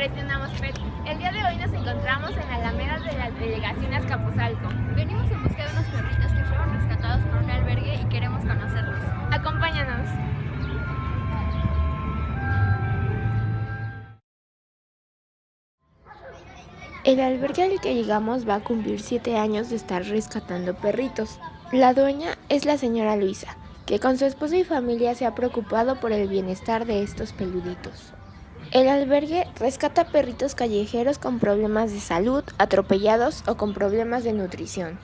El día de hoy nos encontramos en la Alameda de la Delegación Azcapotzalco. Venimos en busca de unos perritos que fueron rescatados por un albergue y queremos conocerlos. Acompáñanos. El albergue al que llegamos va a cumplir 7 años de estar rescatando perritos. La dueña es la señora Luisa, que con su esposo y familia se ha preocupado por el bienestar de estos peluditos. El albergue rescata perritos callejeros con problemas de salud, atropellados o con problemas de nutrición.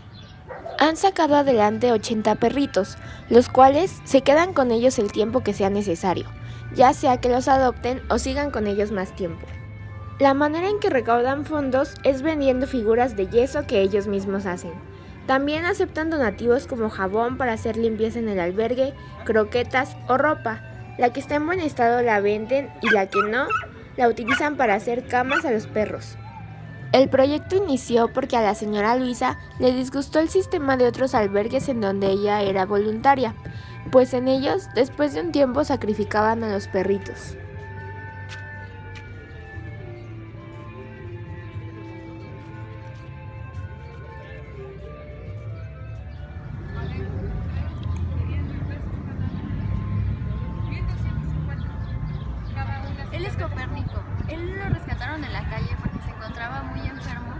Han sacado adelante 80 perritos, los cuales se quedan con ellos el tiempo que sea necesario, ya sea que los adopten o sigan con ellos más tiempo. La manera en que recaudan fondos es vendiendo figuras de yeso que ellos mismos hacen. También aceptan donativos como jabón para hacer limpieza en el albergue, croquetas o ropa. La que está en buen estado la venden y la que no, la utilizan para hacer camas a los perros. El proyecto inició porque a la señora Luisa le disgustó el sistema de otros albergues en donde ella era voluntaria, pues en ellos después de un tiempo sacrificaban a los perritos. Él es Copérnico. Él lo rescataron en la calle porque se encontraba muy enfermo,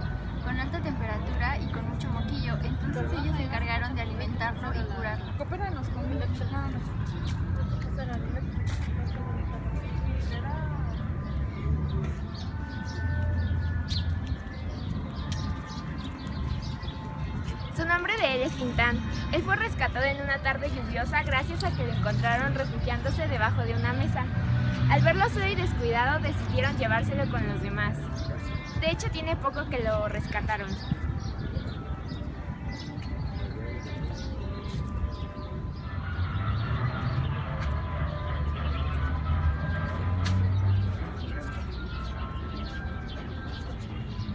con alta temperatura y con mucho moquillo. Entonces ellos se encargaron de alimentarlo y curarlo. Coopéranos con Su nombre de él es Quintán. Él fue rescatado en una tarde lluviosa gracias a que lo encontraron refugiándose debajo de una mesa. Al verlo solo y descuidado decidieron llevárselo con los demás. De hecho tiene poco que lo rescataron.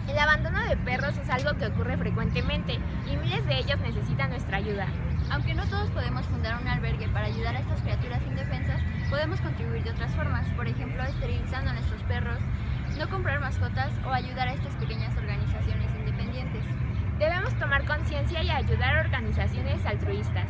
El abandono perros es algo que ocurre frecuentemente y miles de ellos necesitan nuestra ayuda. Aunque no todos podemos fundar un albergue para ayudar a estas criaturas indefensas, podemos contribuir de otras formas, por ejemplo, esterilizando a nuestros perros, no comprar mascotas o ayudar a estas pequeñas organizaciones independientes. Debemos tomar conciencia y ayudar a organizaciones altruistas.